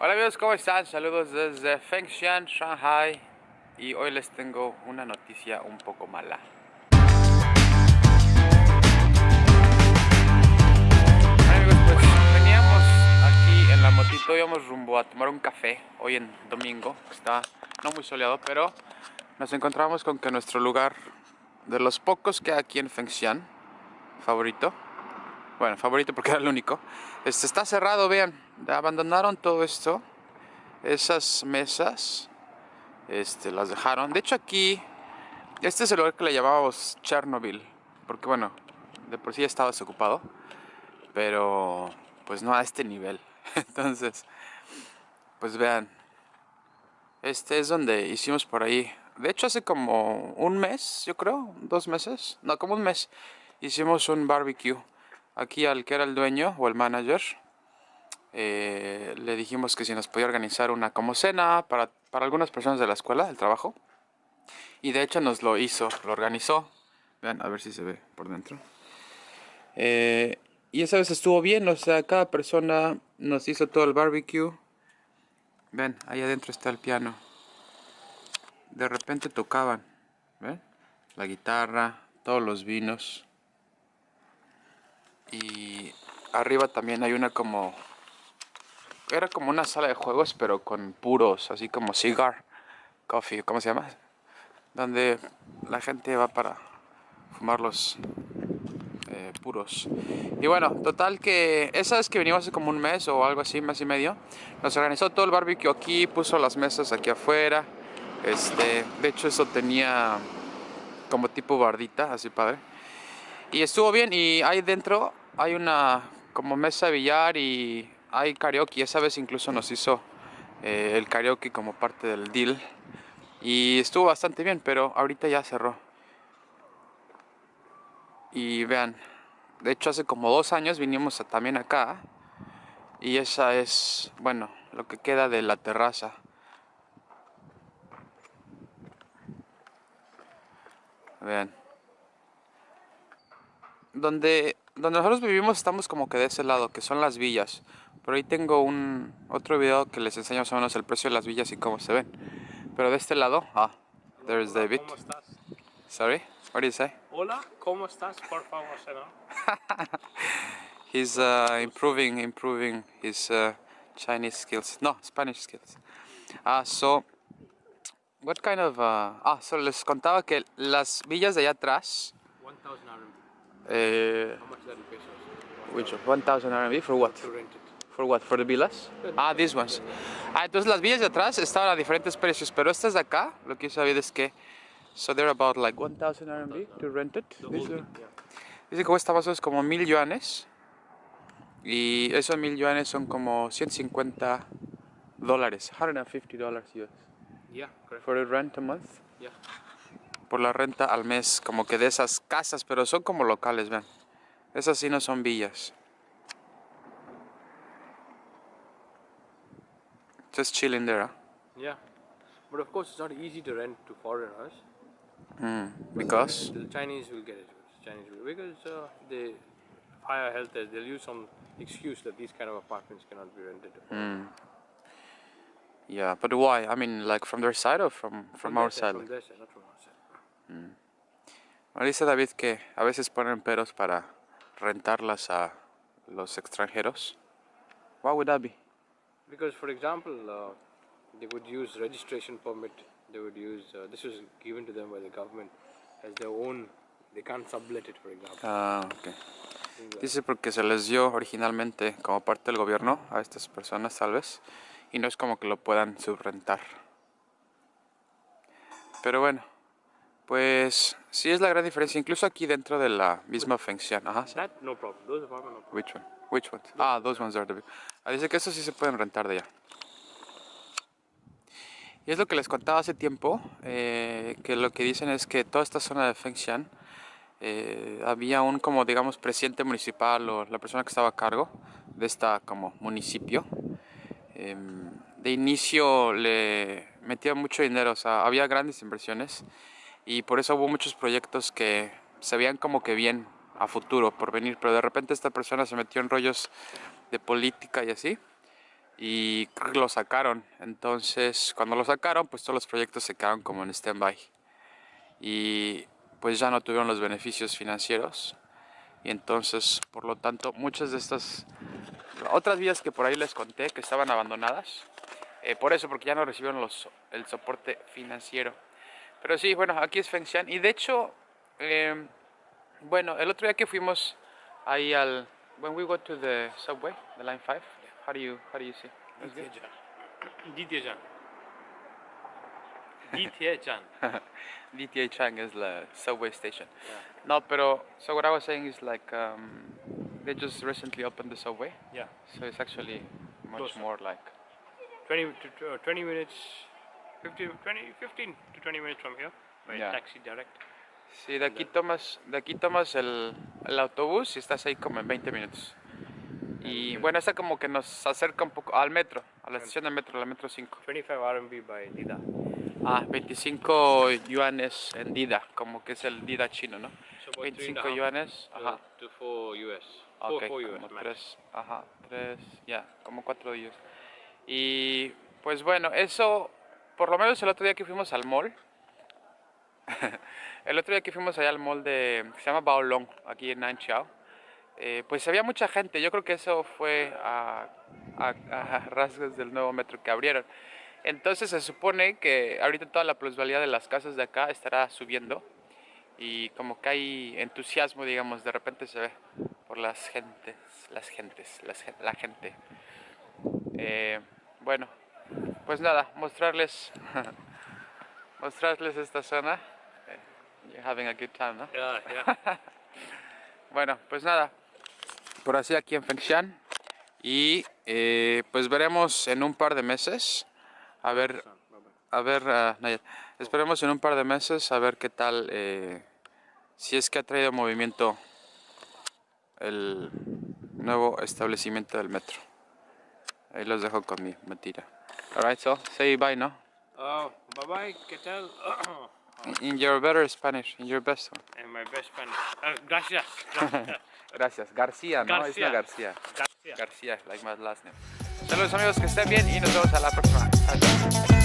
Hola amigos, ¿cómo están? Saludos desde Fengshan, Shanghai y hoy les tengo una noticia un poco mala. amigos, pues veníamos aquí en la motito, íbamos rumbo a tomar un café hoy en domingo, está no muy soleado, pero nos encontramos con que nuestro lugar de los pocos que hay aquí en Fengshan, favorito, bueno, favorito porque era el único, este está cerrado, vean, abandonaron todo esto, esas mesas, este, las dejaron. De hecho aquí, este es el lugar que le llamábamos Chernobyl, porque bueno, de por sí estaba desocupado, pero pues no a este nivel. Entonces, pues vean, este es donde hicimos por ahí. De hecho hace como un mes, yo creo, dos meses, no, como un mes, hicimos un barbecue. Aquí al que era el dueño o el manager, eh, le dijimos que si nos podía organizar una como cena para, para algunas personas de la escuela, del trabajo. Y de hecho nos lo hizo, lo organizó. Vean, a ver si se ve por dentro. Eh, y esa vez estuvo bien, o sea, cada persona nos hizo todo el barbecue. Ven, ahí adentro está el piano. De repente tocaban, ¿ven? La guitarra, todos los vinos. Y arriba también hay una como era como una sala de juegos, pero con puros, así como cigar, coffee, ¿cómo se llama? Donde la gente va para fumar los eh, puros. Y bueno, total que esa vez que venimos hace como un mes o algo así, mes y medio, nos organizó todo el barbecue aquí, puso las mesas aquí afuera. Este, de hecho eso tenía como tipo bardita, así padre. Y estuvo bien y ahí dentro hay una como mesa de billar y hay karaoke, esa vez incluso nos hizo eh, el karaoke como parte del deal y estuvo bastante bien, pero ahorita ya cerró. Y vean, de hecho hace como dos años vinimos también acá y esa es, bueno, lo que queda de la terraza. Vean. Donde, donde nosotros vivimos estamos como que de ese lado, que son las villas. Por ahí tengo un otro video que les enseño más o menos el precio de las villas y cómo se ven. Pero de este lado, ah, there's David. ¿Cómo estás? Sorry, what do you say? Hola, ¿cómo estás? Por favor, ¿no? He's uh, improving, improving his uh, Chinese skills. No, Spanish skills. Ah, so, what kind of... Uh, ah, so les contaba que las villas de allá atrás... 1000 RMB. Eh, How much is that in pesos? which 1000 RMB for what? To rent it. For what? For the villas? Ah, these ones. Ah, entonces las villas de atrás estaban a diferentes precios, pero estas de acá, lo que yo sabía es que so they're about like 1000 RMB to rent it. Yeah. Dice que cuesta más o menos como mil yuanes. Y esos mil yuanes son como 150 dólares. 150 dólares US. Yeah, correct. For the rent a month. Yeah. Por la renta al mes, como que de esas casas, pero son como locales, vean. Esas sí no son villas. Just chilling there, huh? Yeah. But of course, it's not easy to rent to foreigners. Mm, because? The Chinese will get it. Chinese will because uh, they higher health. They'll use some excuse that these kind of apartments cannot be rented. Mm. Yeah, but why? I mean, like from their side or from, from, their our side? From their side, not from our side. Ahora dice David que a veces ponen peros para rentarlas a los extranjeros. Why would that be? Because, for example, uh, they would use registration permit. They would use uh, this was given to them by the government as their own. They can't sublet it, for example. Ah, ok. Dice porque se les dio originalmente como parte del gobierno a estas personas, tal vez, y no es como que lo puedan subrentar. Pero bueno, pues sí es la gran diferencia, incluso aquí dentro de la misma Fengshan. Ajá. That no problem. Those apartments no problem. Which one? Which ones? Ah, those ones are the big. Ah, dice que estos sí se pueden rentar de allá. Y es lo que les contaba hace tiempo, eh, que lo que dicen es que toda esta zona de Fengshan eh, había un como digamos presidente municipal o la persona que estaba a cargo de esta como municipio. Em, de inicio le metía mucho dinero, o sea, había grandes inversiones y por eso hubo muchos proyectos que se veían como que bien a futuro por venir, pero de repente esta persona se metió en rollos de política y así y lo sacaron. Entonces, cuando lo sacaron, pues todos los proyectos se quedaron como en stand-by. Y pues ya no tuvieron los beneficios financieros. Y entonces, por lo tanto, muchas de estas otras vías que por ahí les conté que estaban abandonadas, eh, por eso, porque ya no recibieron los, el soporte financiero. Pero sí, bueno, aquí es Fengshan. Y de hecho, eh, bueno, el otro día que fuimos ahí al... When we go to the subway, the line 5, how do you, how do you see? DTA Chang is the subway station. No, pero so what I was saying is like um, they just recently opened the subway, Yeah. so it's actually much Closer. more like 20 to uh, 20 minutes, 15, 20, 15 to 20 minutes from here by Yeah. taxi direct. Sí, de aquí tomas, de aquí tomas el, el autobús y estás ahí como en 20 minutos. Y bueno, esta como que nos acerca un poco al metro, a la estación de metro, la metro 5. 25 RMB by Dida. Ah, 25 yuanes en Dida, como que es el Dida chino, ¿no? So about three and a 25 half yuanes, ajá. To 4 US. Ok, 4, 4 US. como max. tres, ajá, tres, ya, como cuatro días. Y pues bueno, eso, por lo menos el otro día que fuimos al mall, el otro día que fuimos allá al mall de, que se llama Baolong, aquí en Nanchao, eh, pues había mucha gente, yo creo que eso fue a, a- a rasgos del nuevo metro que abrieron. Entonces se supone que ahorita toda la plusvalía de las casas de acá estará subiendo y como que hay entusiasmo, digamos, de repente se ve por las gentes, las gentes, las la gente. Eh, bueno, pues nada, mostrarles, mostrarles esta zona. Eh, You're having a good time, ¿no? Yeah, yeah. Bueno, pues nada, por así aquí en Fengshan y eh, pues veremos en un par de meses a ver a ver, Nayar, esperemos en un par de meses a ver qué tal, eh, si es que ha traído movimiento el nuevo establecimiento del metro. Ahí los dejo con mi mentira. Alright, so say bye, ¿no? Oh, bye bye, ¿qué tal? In your better Spanish, in your best one. and my best friend. Uh, gracias. Gracias. Gracias. García, ¿no? Es la García. García. García, like my last name. Saludos amigos, que estén bien y nos vemos a la próxima.